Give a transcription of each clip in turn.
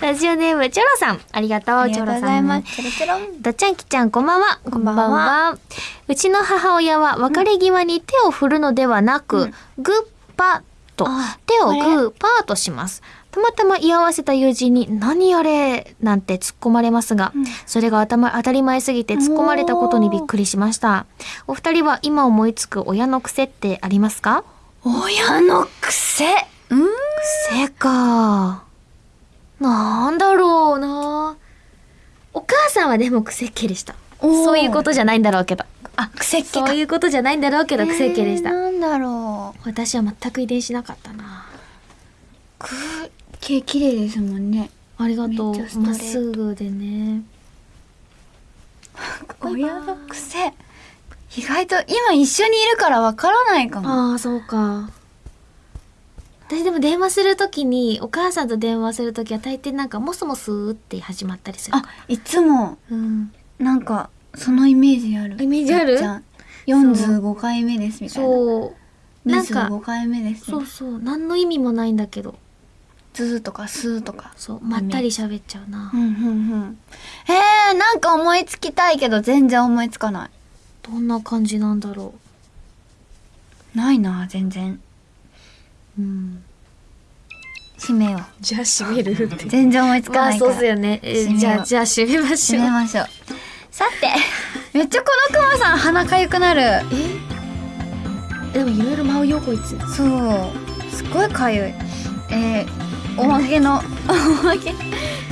ラジオネームチョロさん。ありがとうありがとうございます。チチロチ。ョロさんどっちゃんきちゃんこんばんは。こんばんは。うちの母親は別れ際に手を振るのではなく、うん。グッパとあ手をグーパーとします。たまたま居合わせた友人に「何あれ?」なんて突っ込まれますが、うん。それが頭当たり前すぎて突っ込まれたことにびっくりしました。お二人は今思いつく親の癖ってありますか？親の癖？うん。癖かなんだろうなお母さんはでも癖っ気でしたそういうことじゃないんだろうけどあ、癖っ気か。そういうことじゃないんだろうけど癖っ気でした、えーなんだろう。私は全く遺伝しなかったなく、毛綺麗ですもんね。ありがとうまっすぐでね 親の癖。意外と今一緒にいるからわからないかも。ああそうか私でも電話するときにお母さんと電話するときは大抵なんかモスモスって始まったりするあ、いつもうんなんかそのイメージある？イメージあるじゃん45回目ですみたいな。そうなんか25回目ですそうね。そう何の意味もないんだけどズーとかスーとか。そうまったり喋っちゃうなうんうんうん。へえ、なんか思いつきたいけど全然思いつかない。どんな感じなんだろないな、全然。ううん締めよう。じゃあ閉めるって全然思いつかまあないから。そうっすよね、え閉めようじゃあじゃあ閉めましょう締めましょう。さて、めっちゃこのクマさん鼻かゆくなる。え？でもいろいろ舞うよこいつそう。すごいかゆい。えー、おまけの、おまけ、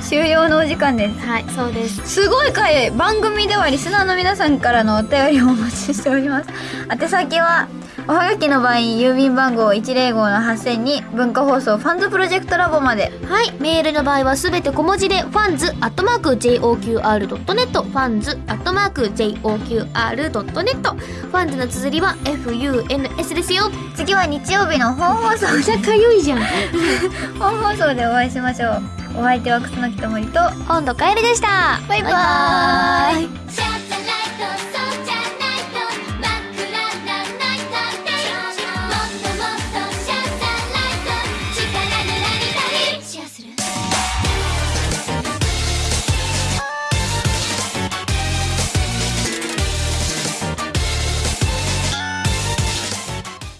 終了のお時間です。はいそうですすごいかゆい。番組ではリスナーの皆さんからのお便りをお待ちしております。宛先は、おはがきの場合、郵便番号105の8000に文化放送ファンズプロジェクトラボまで。はいメールの場合はすべて小文字でファンズアットマーク JOQR.net ファンズアットマーク JOQR.net ファンズの綴りは FUNS ですよ。次は日曜日の本放送。めちゃかゆいじゃん本放送でお会いしましょう。お相手は楠木智りと、今度カエルでした。バイバーイ